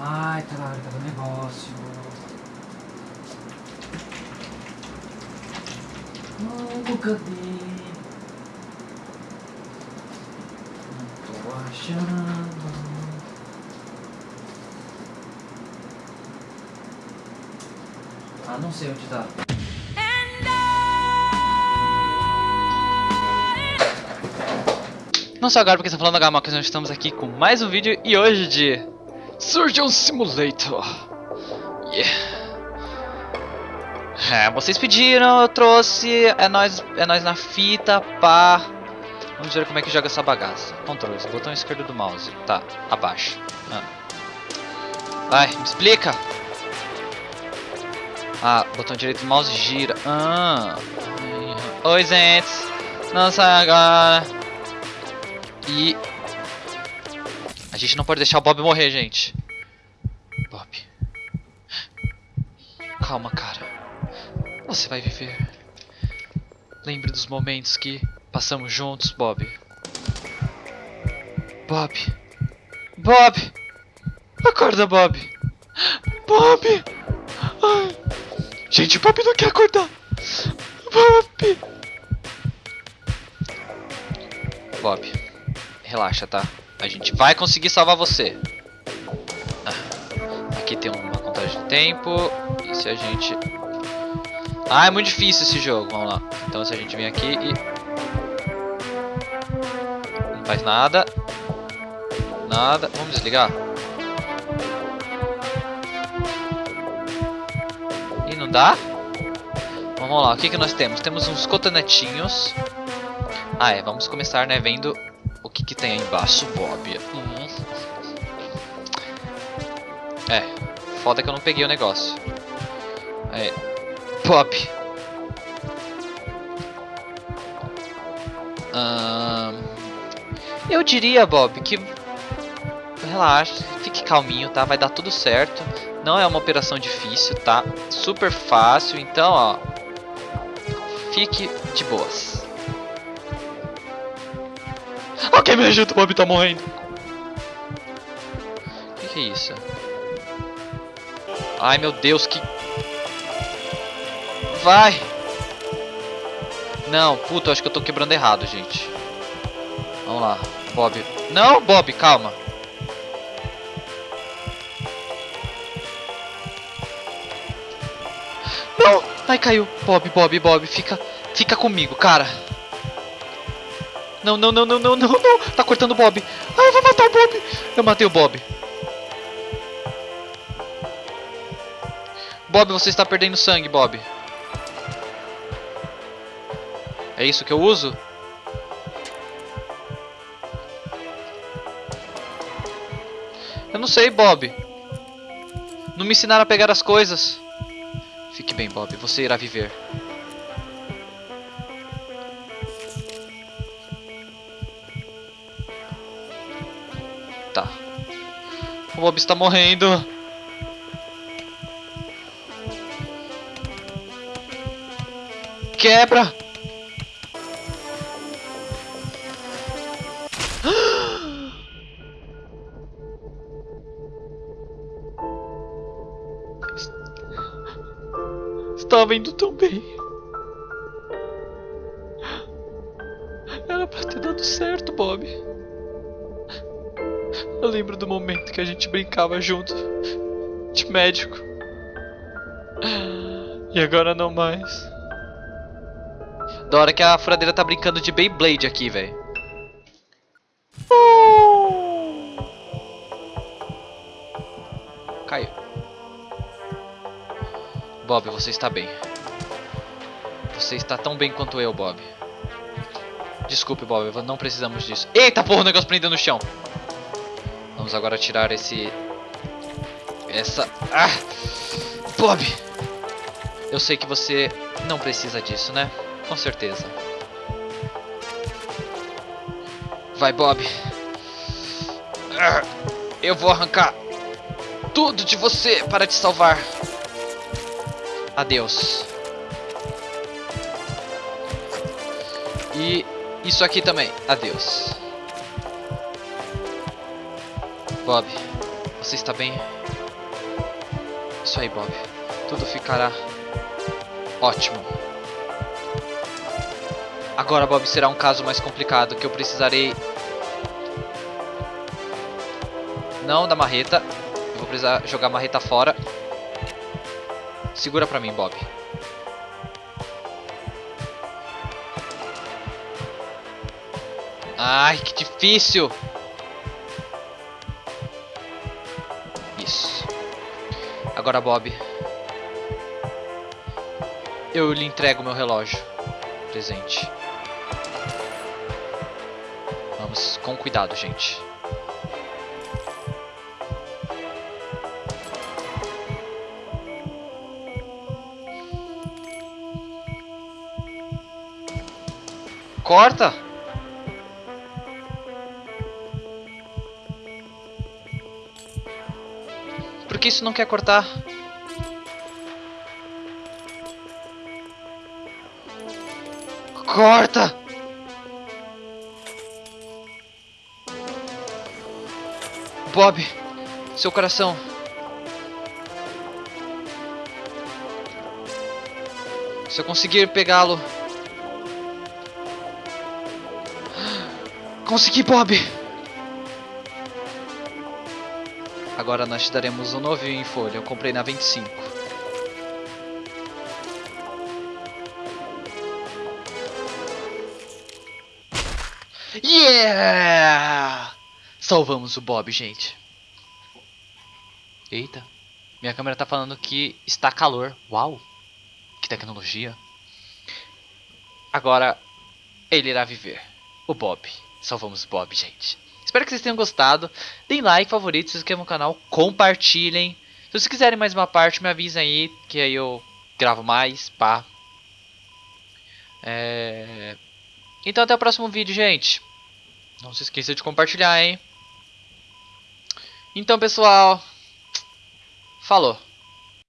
Ai, caralho, tá do negócio. Oh, cadê? Não tô achando. Ah, não sei onde tá. Não só agora porque está falando agora, mas nós estamos aqui com mais um vídeo e hoje de Surgeon Simulator. Yeah. É, vocês pediram, eu trouxe, é nós, é nós na fita, pá. Vamos ver como é que joga essa bagaça. Controles, botão esquerdo do mouse. Tá, abaixo. Ah. Vai, me explica. Ah, botão direito do mouse gira. Ah. Oi, gente. Não sai agora. A gente não pode deixar o Bob morrer, gente. Bob. Calma, cara. Você vai viver. Lembre dos momentos que passamos juntos, Bob. Bob. Bob. Acorda, Bob. Bob. Ai. Gente, Bob não quer acordar. Bob. Bob. Relaxa, tá? A gente vai conseguir salvar você. Ah, aqui tem uma contagem de tempo. E se a gente... Ah, é muito difícil esse jogo. Vamos lá. Então se a gente vem aqui e... Não faz nada. Nada. Vamos desligar. E não dá? Vamos lá. O que, que nós temos? Temos uns cotonetinhos. Ah, é. Vamos começar, né, vendo que, que tem aí embaixo, Bob. Hum. É, foda que eu não peguei o negócio. É, Bob. Hum, eu diria, Bob, que relaxa, fique calminho, tá? Vai dar tudo certo. Não é uma operação difícil, tá? Super fácil, então, ó, fique de boas. Alguém me ajuda, o Bob tá morrendo. O que, que é isso? Ai meu Deus, que. Vai! Não, puta, acho que eu tô quebrando errado, gente. Vamos lá, Bob. Não, Bob, calma. Não! Ai, caiu. Bob, Bob, Bob, fica, fica comigo, cara. Não, não, não, não, não, não, não. Tá cortando o Bob. Ah, eu vou matar o Bob. Eu matei o Bob. Bob, você está perdendo sangue, Bob. É isso que eu uso? Eu não sei, Bob. Não me ensinaram a pegar as coisas. Fique bem, Bob. Você irá viver. Tá. O Bob está morrendo. Quebra! Estava indo tão bem. Era pra ter dado certo, Bob. Eu lembro do momento que a gente brincava junto de médico. E agora não mais. Da hora que a furadeira tá brincando de Beyblade aqui, velho. Caiu. Bob, você está bem. Você está tão bem quanto eu, Bob. Desculpe, Bob, não precisamos disso. Eita porra, o negócio prendeu no chão. Vamos agora tirar esse... Essa... Ah! Bob! Eu sei que você não precisa disso, né? Com certeza. Vai, Bob. Ah, eu vou arrancar tudo de você para te salvar. Adeus. E isso aqui também. Adeus. Bob, você está bem? Isso aí, Bob. Tudo ficará ótimo. Agora, Bob, será um caso mais complicado que eu precisarei. Não da marreta. Eu vou precisar jogar a marreta fora. Segura pra mim, Bob. Ai, que difícil! Agora, Bob. Eu lhe entrego meu relógio. Presente. Vamos com cuidado, gente. Corta! Por que isso não quer cortar? Corta! Bob, seu coração. Se eu conseguir pegá-lo. Consegui, Bob! Agora nós te daremos um novinho em folha. Eu comprei na 25. Yeah! Salvamos o Bob, gente. Eita. Minha câmera tá falando que está calor. Uau! Que tecnologia. Agora, ele irá viver. O Bob. Salvamos o Bob, gente. Espero que vocês tenham gostado. Deem like, favorito, se inscrevam no canal, compartilhem. Se vocês quiserem mais uma parte, me avisem aí, que aí eu gravo mais, pá. É... Então até o próximo vídeo, gente. Não se esqueça de compartilhar, hein. Então, pessoal. Falou.